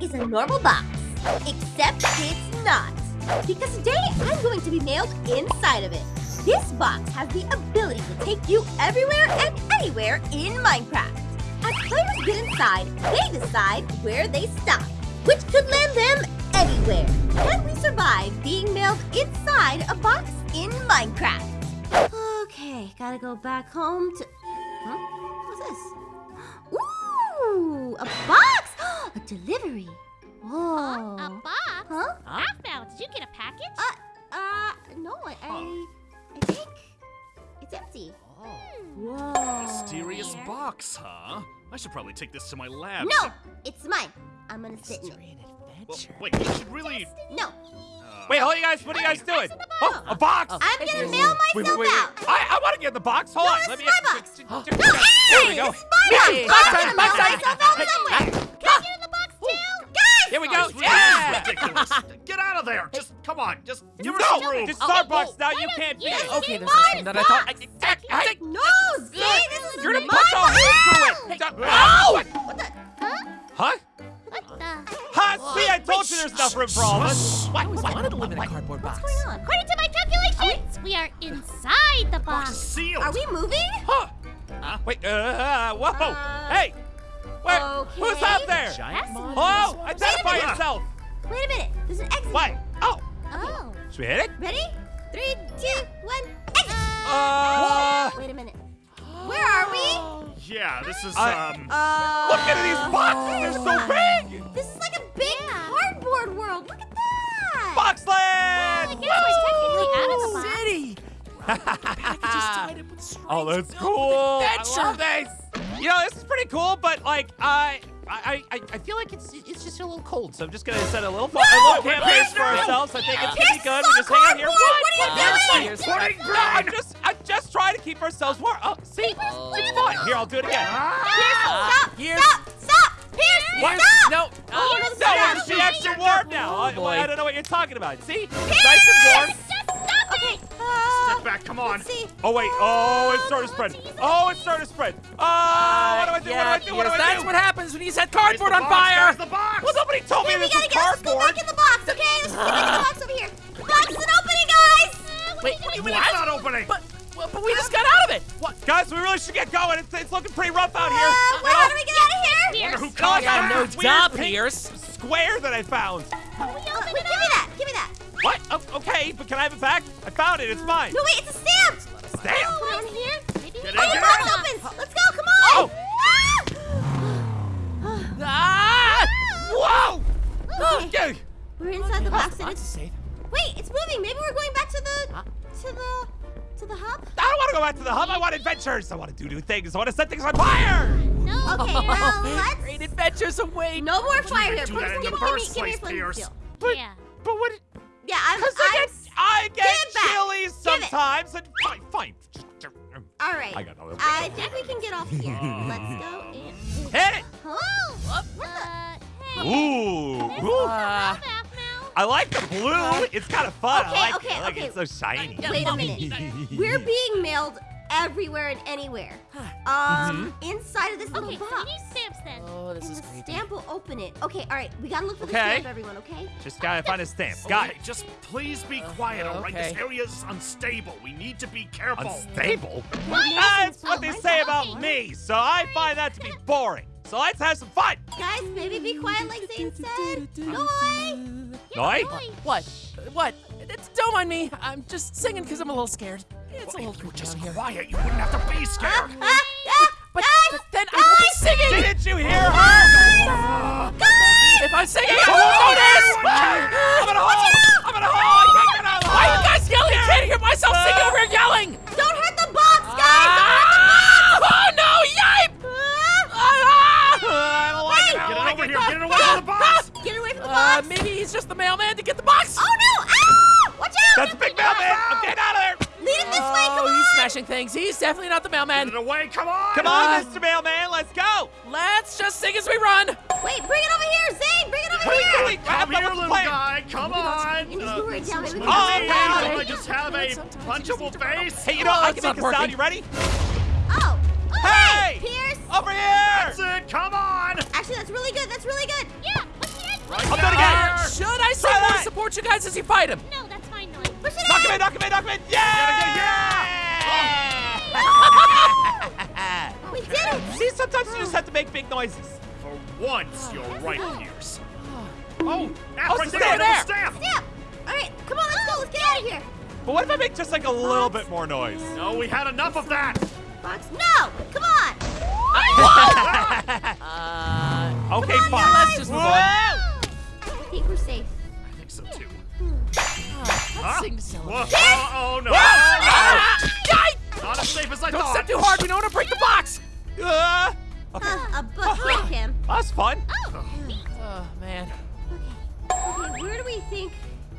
is a normal box, except it's not. Because today I'm going to be mailed inside of it. This box has the ability to take you everywhere and anywhere in Minecraft. As players get inside, they decide where they stop, which could land them anywhere. Can we survive being mailed inside a box in Minecraft? Okay, gotta go back home to... Huh? What's this? Ooh, a box! A delivery. Whoa. A box? Huh? Half Did you get a package? Uh, uh, no, I, I, I think it's empty. Oh. Whoa. Mysterious box, huh? I should probably take this to my lab. No, it's mine. I'm gonna sit in it. Well, wait, you should really. No, Uh, Wait, hold on, you guys. What are you guys doing? Oh, a box. I'm gonna mail Wait, myself wait, wait, out. I, I want to get the box. Hold No, on. Let is me. my box. There No, we hey, go. this my box. I'm gonna mail myself out somewhere. Here we Oh, go. this Yeah. is ridiculous. Get out of there. Just come on. Just give her No, some room. this is Oh, our whoa, box now. You can't be. just Okay, get this is mine? something that I thought. I, I, I, Hey, No, see, this is You're gonna my punch a hole box. through it. Stop- Ow! What the? Huh? What the? Huh? See, I told you there's enough room for all of us. I always wanted to live in a cardboard box. What's going on? According to my calculations, we are inside the Box box. is sealed. Are we moving? Huh? Wait. Uh, whoa. Uh, hey. Where? Who's okay. out there? Giant That's Identify yourself. Wait a minute. There's an exit. What? Oh. Oh. Should we hit it? Ready? Three, two, one, exit. Uh. Wait a minute. Where are we? Yeah, this is I- um. Uh. Look at these boxes. They're so big. This is like a big cardboard world. Look at that. Boxland. I guess we're technically out of the box. City. Packages tied up with strings Oh, that's cool. with I adventure. love this. You know, this is pretty cool, but like, I, I, I, I feel like it's it's just a little cold, so I'm just gonna set a little, a little camp base for ourselves. I think it's pretty good. We just hang out here. cardboard. What are you What? doing? Pudding No, I'm just, I'm just trying to keep ourselves warm. Oh, see, it's fun. Here, I'll do it again. Ah! Pierce, stop. Here's- Stop. Stop. Pierce, What? stop. No. Uh, oh, no, No, stop. it's extra warm now. Oh, I, boy. I don't know what you're talking about. See, it's nice and warm. Uh, Step back. Come on. Oh wait. Oh, it's starting to spread. Oh, it's starting to spread. Oh, what do I do? Yeah, what do I do? What do I that's do? what happens when you set cardboard on fire. The box. Well, nobody told Okay, me we this gotta was get. Let's go back in the box. Okay. Let's get in the box over here. The box isn't opening, guys. Wait, What do you mean it's not opening? But, but we just got out of it. What? Guys, we really should get going. It's, it's looking pretty rough out here. Uh, well, how do we get out of here? Who caused no that. duh, pink- Pierce. Square that I found. What? Oh, okay, but can I have it back? I found it. It's mine. No, wait. It's a stamp. Damn. Put it on here. Maybe Get Oh, the box opens. Let's go. Come on. Oh. Ah! Whoa! Okay. Yeah. We're inside the box and it's safe. Wait, it's moving. Maybe we're going back to the Huh? to the to the hub. I don't want to go back to the hub. I want adventures. I want to do new things. I want to set things on fire. No. Okay, well let's. Great adventures await. No more fire here. do Please in give the me, give me, first give me a place, flint Pierce. steel. But, Yeah. but what? Yeah, I'm. Because I I'm get, I get it back. chilly sometimes. And fine, fine. all right. I got no. I think we can get off here. Let's go in. Hit it. Oh, what the? Uh, hey. Ooh. Ooh. Uh. I like the blue. It's kind of fun. Okay, I like okay, it. I like okay. it. It's so shiny. Wait a minute. We're being mailed everywhere and anywhere. Um, inside of this little Okay, so box. we need stamps then. Oh, this and is the creepy. stamp will open it. Okay, all right. We gotta look for the stamp, everyone. Okay. Just gotta find a stamp. Got Okay, it. Just please be quiet, all right? This area is unstable. We need to be careful. Unstable. Maybe That's some what they fun. say about me. So I find that to be boring. So let's have some fun. Guys, maybe be quiet like Zane said. Noi! Noi? What? What? It's, don't mind me. I'm just singing because I'm a little scared. It's a little if you were just here. quiet, you wouldn't have to be scared. mailman. Come on. Come on, Uh, Mr. Mailman. Let's go. Let's just sing as we run. Wait, bring it over here, Zane! Bring it over What are we here! doing? Come here, little plan? guy. Come on. And he's Uh, luring down. Maybe we can Oh, you get okay, out mean? of I just have a Sometimes punchable need to run. face. Hey, you know, Oh, I it's can not make a sound. You ready? Oh! Oh, Hey! Pierce! Over here. That's it. Come on. Actually, that's really good. That's really good. Yeah, what's here? support you guys as you fight him. No, that's fine, Noise. Push it Knock him in! in, knock him in, knock him in! Yeah! Yeah! We did it! See, sometimes you just have to make big noises. For once, you're right, Pierce. Oh, Oh, ah, right stay there, there. staff. Yeah! Alright, come on, let's go, let's get out of here! But what if I make just like a little bit more noise? No, we had enough of that. Fox, no! Come on! Uh, Okay, on, fine. guys. let's just move Whoa! on. I think we're safe. I think so too. Let's Huh? sing to celebrate. Whoa, oh, oh no. Yikes! Not as safe as I Don't thought. step too hard. We don't want to break the box. Uh, okay. Uh, a book like him. That's fun. Oh. Oh man. Okay, Okay, where do we think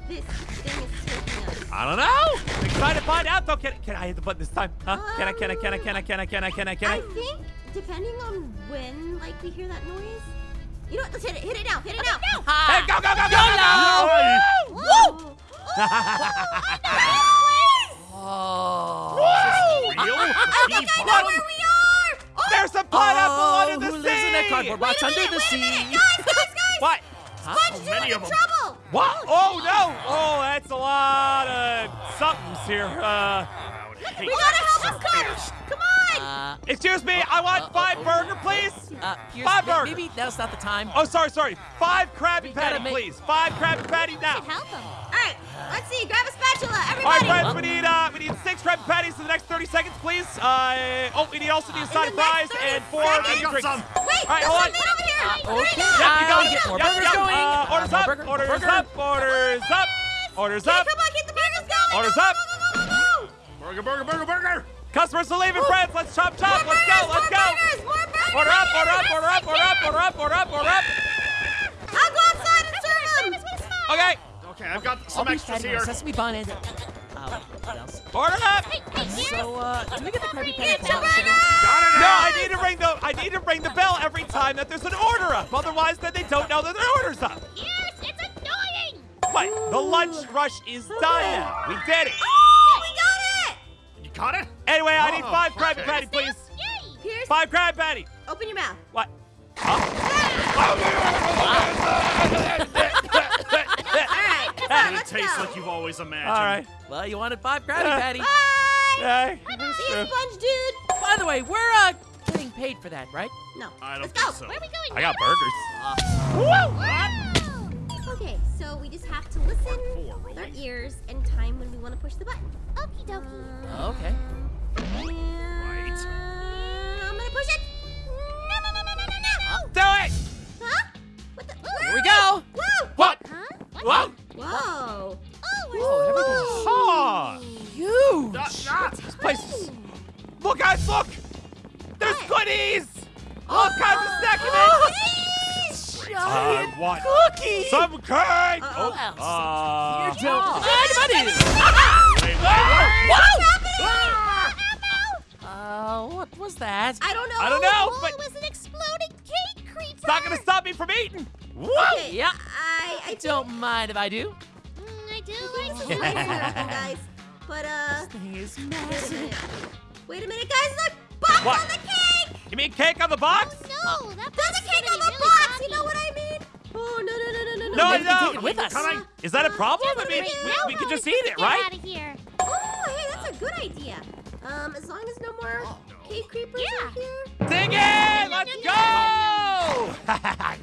this thing is taking us? I don't know. I'm trying to find out though. Can, can I hit the button this time? Huh? Can I? Can I? Can I? Can I? Can I? Can I? Can I? Can I I? think, depending on when, like, we hear that noise. You know what? Let's hit it. Hit it now. Hit it now. Hey, go, go, go, go, go, go! Whoa. Oh. Real? I think I know where we are! Oh, There's a pineapple oh, under the who sea. lives in that cardboard box wait a under minute, the wait sea? minute, Guys, guys, guys! What? Huh? Sponge, many you're of in them. trouble! What? Oh no! Oh, that's a lot of somethings here. Uh, I We gotta help some us, Coach! Come on! Uh, excuse me. I want uh, five uh, burger, please. uh, here's, Five burger. maybe now's not the time. Oh, sorry, sorry. Five Krabby gotta Patty, make- please. Five Krabby Patty now. Should help him. Alright, let's see. Grab a spatula, All right, everybody! friends, we need uh, we need six Krabby Patties in the next 30 seconds, please. Uh, oh, we need also need a side of fries and four seconds? drinks. some. Wait, All right, there's hold on. something over here! Uh, okay. Yep, you got it. get more Yep, burgers yep. going. Uh, Uh, orders more up, burger, orders burger. up, orders up, orders Okay, up. come on, get the burgers going! Orders Go, up. Go, go, go, go, go, go! Burger, burger, burger, burger. Customers are leaving, friends. Let's chop chop. More Let's go, let's go. Burgers, more burgers! Order up, order up, order up, order up, order up, order up, order up. I'll go outside and serve them! Okay, Okay, I've got some extras here. sesame bun and. Uh, what else? Order up. Hey, hey. So, uh, do we get the Krabby Patty? It's a without burger! sugar? Got it. No. I need to ring the I need to ring the bell every time that there's an order up. Otherwise, then they don't know that their order's up. Yes, it's annoying. But the lunch rush is done now. We did it. Oh, we got it! You got it? Anyway, I need five Krabby okay. Patty, please. Here's. Five Krabby Patty. Open your mouth. What? Alright, come on, It let's tastes like you've always imagined. All right. Well, you wanted five Krabby Patty. Bye! Hey, See you, Sponge Dude! By the way, we're uh getting paid for that, right? No. I don't let's go. so. Where are we going? I got Nana? burgers. Wow. Okay, so we just have to listen Four, with our ears and time when we want to push the button. Okie dokie. Um, Okay. I don't know. I don't know, Oh, but was an exploding cake creature. it's not gonna stop me from eating. Whoa. Okay, Yeah. I, I Don't mind if I do. Mm, I do. this I is do. nice and everything, guys. But uh, This thing is wait a massive. minute. Wait a minute, guys. Look, box What? on the cake. You mean cake on the box? Oh, no, that There's box a cake on the really box. happy. You know what I mean? Oh no no no no no no. No, no. take it with us. Can I? Is that a problem? I mean, Great. we, we can just eat it, Get right? out of here. Oh, hey, that's a good idea. Um, as long as no more cake creepers Yeah. are here. Dig in! Let's go! Oh, I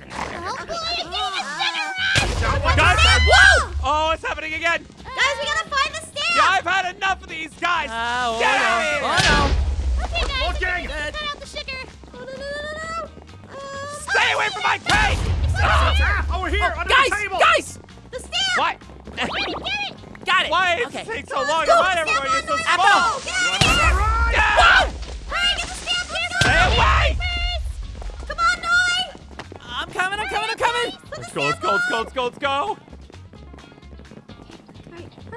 Uh, Guys, Whoa! oh, it's happening again. Guys, we gotta find the stand. Yeah, I've had enough of these guys. Oh, Get oh, out no. of here. Oh, Okay, guys. Looking. Cut out the sugar. Oh, no, no, no, no, no. Um, Stay away from my cake! Ah, over here, no. under Guys, the table. guys! the stand. What? Get it. Got it. Why does okay. it take so Let's long go, to run stand everywhere? You're so the- small. Apple, Let's go, let's go, let's go, let's go, let's go.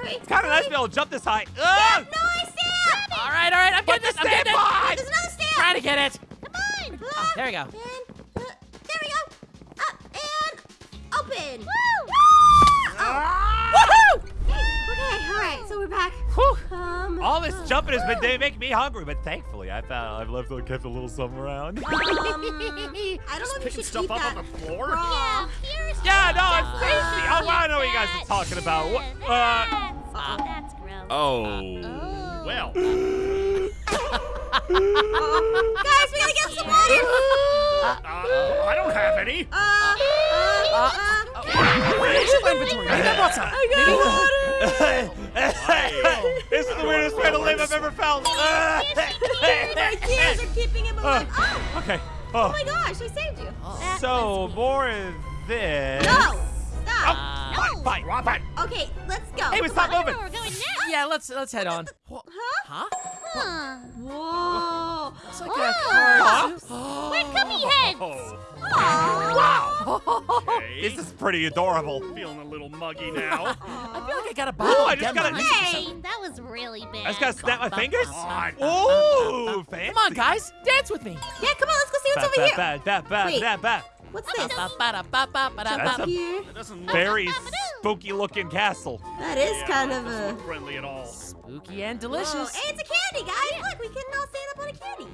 It's kind of nice to be able to jump this high. Ugh! Noi, stand. All right, all right, I'm getting the it, I'm getting it. There's another stand. Trying to get it. Come on. Ah, there we go. And, uh, there we go. Up and open. Woo. Ah, Woohoo! Okay, all right, so we're back. Um, All this uh, jumping has been they making me hungry, but thankfully I found I've left kept a little something around. Um, I don't know if you should stuff eat up that on the floor. raw. Yeah, Yeah, no, some it's tasty. Oh wow, I know what you guys are talking about. What? Uh, That's, oh, that's gross. Oh. Well. Guys, we gotta get some water. Uh, I don't have any. Uh, uh, uh, Where's your inventory? Maybe I brought some. this is the weirdest way to live I've ever felt. My tears are keeping him alive. Oh, okay. oh Oh. my gosh, I saved you. That So more of this. No, stop. Oh, fine, fine, Drop fine. Okay, let's go. Hey, we stop on. I don't know moving. where we're going next. Yeah, let's let's head on. Huh? Huh? Huh. Whoa. It's like Whoa. a car. Huh? We're cubby heads. Oh. Wow. Okay. This is pretty adorable. feeling a little muggy now. I feel like I got a Ooh, bottle. I just gotta- Reese Hey, that was really bad. I just gotta snap my fingers. Ooh, fancy. Come on, guys, dance with me. Yeah, come on, let's go see what's Ba, over ba, here. ba, ba, ba, Wait. ba, ba. What's this? That's a- here. That doesn't look, Very spooky looking castle. That is yeah, kind of a. look friendly at all. Spooky and Whoa. delicious. Hey, it's a candy, guys. Look, we can all stand up on a candy.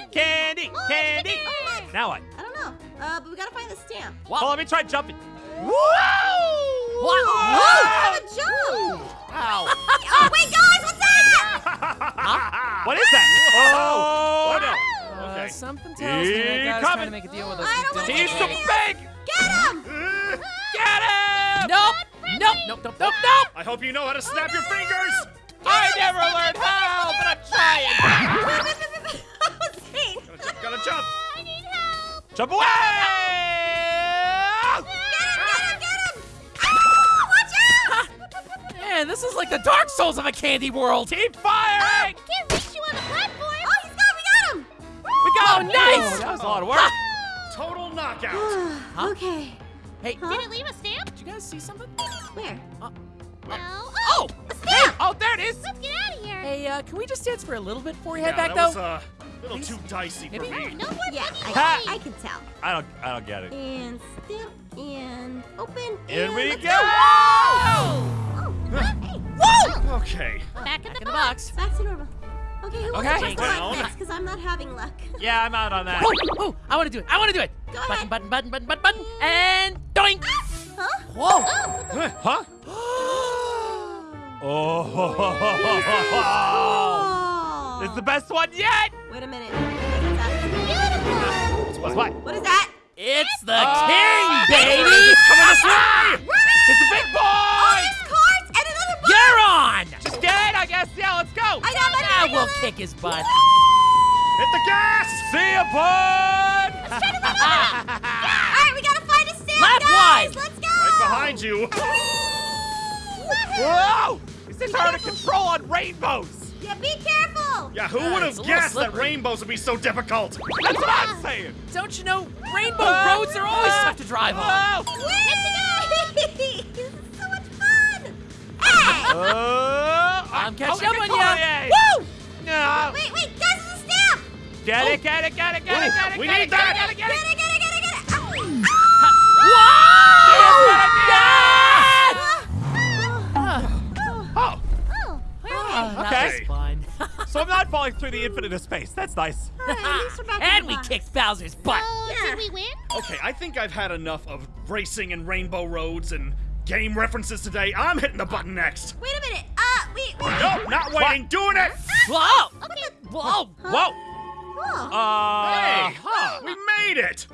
Ooh. Candy, candy. Oh, look. Now what? I don't know. Uh, but we gotta find the stamp. Well, let me try jumping. Whoa! What? Oh, have a jump. Wow. Oh, wait, guys, what's that? What is that? Oh, no. Uh, Okay. Something tells me that He guy's trying coming. to make a deal with us. I don't wanna don't He's get so big. Get him! Get him! Nope. Nope. Nope. Nope. Nope. Nope. I hope you know how to snap your fingers. I never learned how, but I'm trying. Zane, Gotta jump, gotta jump. I need help. Jump away! Get him, get him, get him! Ah, watch out! Man, this is like the Dark Souls of a candy world. Keep firing! Can't reach nice! Ooh, that was a lot of work. Total knockout. Okay. Hey, Huh? Did it leave a stamp? Did you guys see something? Where? No. Oh! Hey! Oh, there it is! Let's get out of here. Hey, uh, can we just dance for a little bit before we head Yeah, back, that was though? uh, a little too dicey for me. No more Yeah, buggy I. I can tell. I don't, I don't get it. And stamp and open And we let's go! Oh, hey, whoa! Okay. Back in Back the in the box. box. Back to normal. Okay, who wants to press the Down. button next? Because I'm not having luck. Yeah, I'm out on that. Oh, oh, I want to do it. I want to do it. Go button, ahead. button, button, button, button, button, and doink. Ah, huh? Whoa. Oh, what the- Huh? Oh! It's the best one yet! Wait a minute. What's that? Beautiful. What's what? What is that? It's the Oh. king, baby. Coming this way. Dead, I guess. Yeah, let's go. I know, ah, I know, I I know will kick his butt. Hit the gas. See ya, bud! All right, we gotta find a stamp, Left guys. one. Let's go. Right behind you. Whoa! These things are hard to control on rainbows. Yeah, be careful. Yeah, who Yeah, would have guessed that rainbows would be so difficult? That's what I'm saying. Don't you know rainbow uh, roads are always tough to drive on? Uh, oh! Whee! this is so much fun. Hey! Oh, I'm catching up on you! Woo! No. Wait, wait, guys, it's a stamp. Oh. Get it, get it, get it, get it, Ooh, get it, we get need it, that. get it, get Get it, it, get it. get it, get it, get it. Oh, Oh, where are that Okay. was fun. so I'm not falling through the infinite of space. That's nice. All right, at least we're back in and the we box. kicked Bowser's butt. So, Yeah. did we win? Okay, I think I've had enough of racing and rainbow roads and game references today. I'm hitting the button next. Wait a minute. Uh, wait, wait. Nope, not waiting. Doing it. Whoa! Okay. Whoa! Whoa. Oh, Uh, Hey, huh. we made it.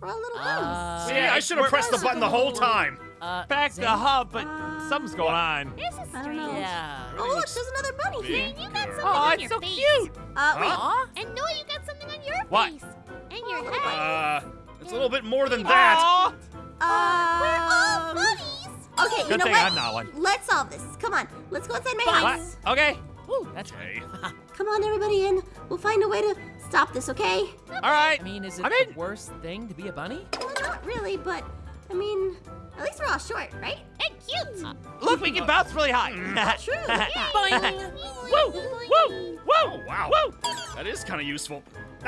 we're all little Uh, hoes. See, yeah, I should have pressed the button the whole time. Uh, Back Zane? the hub, but something's going on. This is I strange. know. Yeah. Oh, look, there's another bunny here. And you got Bigger. something Oh, on it's your so face. cute. Uh, wait. Aw. And Noah, you got something on your What? face. And your head. Uh, it's a little bit more than that. Aw. Uh, We're all bunnies. Okay, you know thing what? I'm not one. Let's solve this. Come on, let's go inside my What? house. Okay. Ooh, that's Okay. Come on, everybody in. We'll find a way to stop this, okay? All right. I mean, is it I'm in. the worst thing to be a bunny? Well, not really, but I mean, at least we're all short, right? And cute. Uh, Look, we can bounce really high. True. Boing. Woo! Woo! Woo! Oh, wow. Woo! That is kind of useful.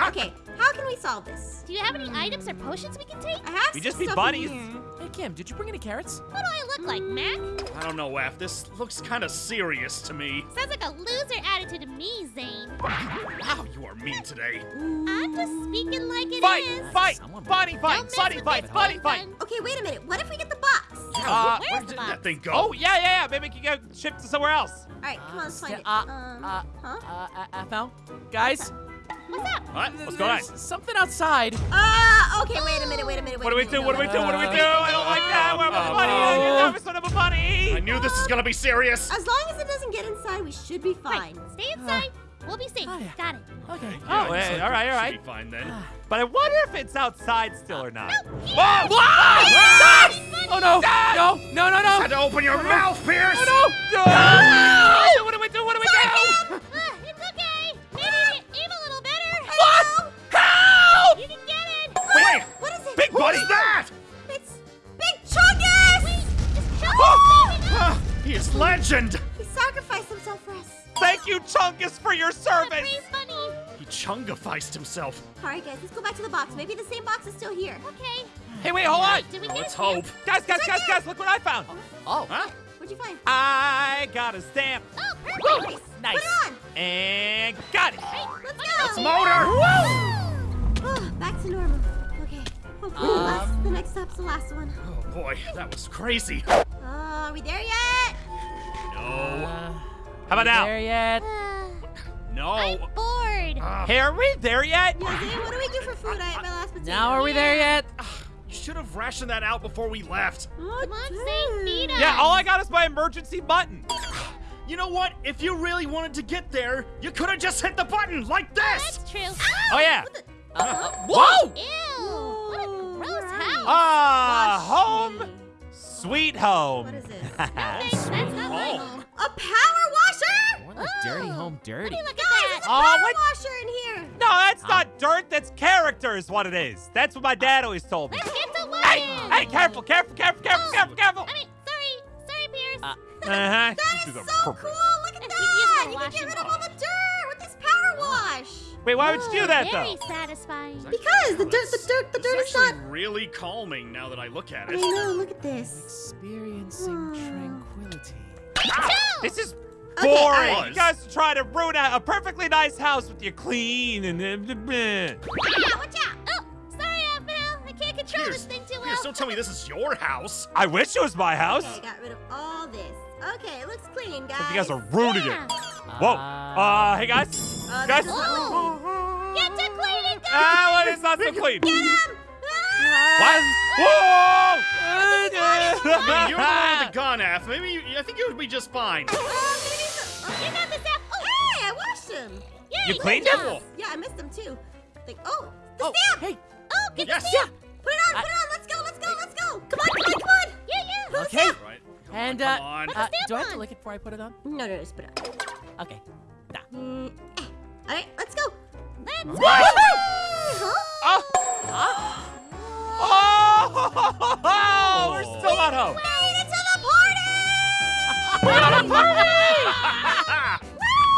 Okay, how can we solve this? Do you have any items or potions we can take? I have We some just be stuff buddies. Hey, Kim, did you bring any carrots? What do I look like, Mac? I don't know, Af. This looks kind of serious to me. Sounds like a loser attitude to me, Zane. Wow, you are mean today. I'm just speaking like it is. Fight! Fight! Someone- Bunny Don't fight! mess Bunny with fight! this Bunny boy, fight! Okay, wait a minute. What if we get the box? Uh, Where's Where the did box? that thing go? Oh, yeah, yeah, yeah. Maybe we can go shipped to somewhere else. All right, come on, let's find Uh, it. uh, Um, uh, huh? Uh, uh, FL? Guys? What's up? What? What's going on? Something outside. Uh, okay, wait a minute, wait a minute. Wait What do we do? What do we do? What do we do? I don't like that. Where my Uh, money? uh, I got my money. I knew this was gonna be serious. As long as it doesn't get inside, we should be Right, fine. stay inside. We'll be safe. Oh, yeah. Got it. Okay. Oh, Yeah, hey, all right, all right. Should be fine then. But I wonder if it's outside still or not. Whoa! Oh no! No! No! No! No! Had to open your mouth, Pierce. Oh, no! Legend. He sacrificed himself for us. Thank you, Chungus, for your service. Free funny. He chungificed himself. All right, guys, let's go back to the box. Maybe the same box is still here. Okay. Hey, wait, hold on. Did we Oh, get let's it? hope. Guys, guys, guys, guys, look what I found. Oh. oh. Huh? What'd you find? I got a stamp. Oh, perfect. Nice. Put it on. And got it. Hey, Let's go. let's go. It's motor. Oh, back to normal. Okay. Hopefully the, um. last, the next stop's the last one. Oh boy, that was crazy. Oh, are we there yet? No, Uh, How about now? There yet? no. I'm bored. Ah, Hey, are we there yet? Yeah, Zane, what do we do for food? I ate my last potato. Now are we there yet? you should have rationed that out before we left. Oh, Come on, us. Yeah, all I got is my emergency button. You know what? If you really wanted to get there, you could have just hit the button like this. That's true. Oh, yeah. Uh, whoa! Ew. What a gross house. Ah, Wash home, sweet home. What is this? A power washer? More like dirty Oh. home dirty. Let me look Guys, at there's a that. Oh, power what? washer in here. No, that's not dirt. That's character, is what it is. That's what my dad always told me. Let's get to work. Hey, hey, careful, careful, careful, careful, Oh, careful, careful. I mean, sorry. Sorry, Pierce. Uh, Uh-huh. That is so cool. Look at If that. You can get rid of all the dirt with this power wash. Wait, why would you do that, Very though? satisfying. Because the dirt, the dirt, the dirt is is not. actually really calming now that I look at it. I know. Look at this. Experiencing tranquility. This is Okay, boring. alright. You guys try to ruin a, a perfectly nice house with your clean and... Uh, bleh. Ah, watch out. Oh, sorry, Apple. I can't control Pierce, this thing too well. Pierce, don't tell me this is your house. I wish it was my house. Okay, got rid of all this. Okay, it looks clean, guys. But you guys are ruining Yeah. it. Whoa. Uh, hey, guys. Uh, Guys. this Oh. Get to cleaning, guys. Ah, well, it's not so clean. Get him! What? You're the one with the gun, F. Maybe you, I think you would be just fine. Uh, maybe it's a- You got this, Apple. Oh, Hey, I washed him. yay, You good cleaned him? Yeah, I missed him too. Like, oh, the Oh, stamp. hey. Oh, get Yes. the stamp. Put it on, put it on. Let's go, let's go, let's go. Come on, come on, come on. Yeah, yeah. Put Okay. Right. Come And, on, uh, come on. Uh, do I have to lick it before I put it on? No, no, just put it on. Okay. Mm, eh. All right, let's go. Let's Huh? Oh. Oh, we're still not home. Made it to the party! We're at a party!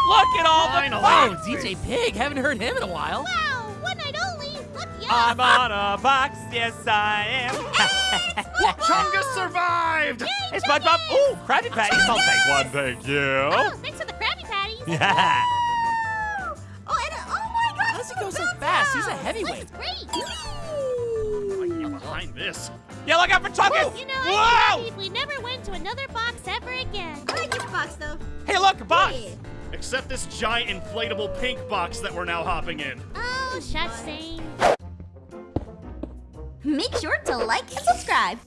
Look at all the Finally. Oh. DJ Pig. Haven't heard him in a while. Wow, one night only. Look, yeah. I'm on a box, yes I am. Hey, Chungus survived! hey, SpongeBob. Ooh, Krabby Patties. I'll take one, oh, thank you. Oh, thanks for the Krabby Patties. Yeah. Oh, and, oh my God! How does he go so bounce fast? He's a house. heavyweight. Looks great. I behind this. Yeah, look out for Chungus. You know, Whoa! if we never went to another box ever again. I like this box though. Hey, look, a box. Yeah. Except this giant inflatable pink box that we're now hopping in. Oh, shush, Zane. Make sure to like and subscribe.